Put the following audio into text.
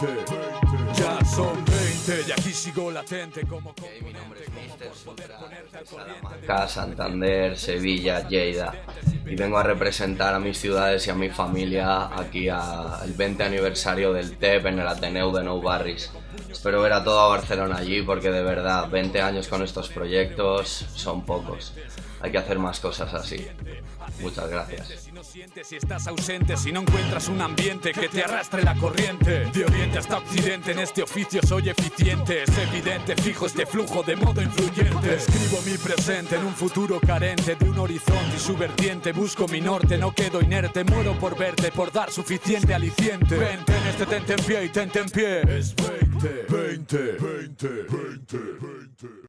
Ya son 20 y aquí sigo latente como mi nombre es Mister Sutra, de Salamanca, Santander, Sevilla, Lleida y vengo a representar a mis ciudades y a mi familia aquí al 20 aniversario del TEP en el Ateneu de Nou Barris. Espero ver a toda Barcelona allí porque de verdad 20 años con estos proyectos son pocos. Hay que hacer más cosas así. Muchas gracias. Si no sientes, si estás ausente, si no encuentras un ambiente que te arrastre la corriente. De oriente hasta occidente, en este oficio soy eficiente. Es evidente, fijo este flujo de modo influyente. Escribo mi presente en un futuro carente de un horizonte y su vertiente. Busco mi norte, no quedo inerte. Muero por verte, por dar suficiente aliciente. Vente en este tente en pie y tente en pie. Es 20, 20, 20, 20, 20.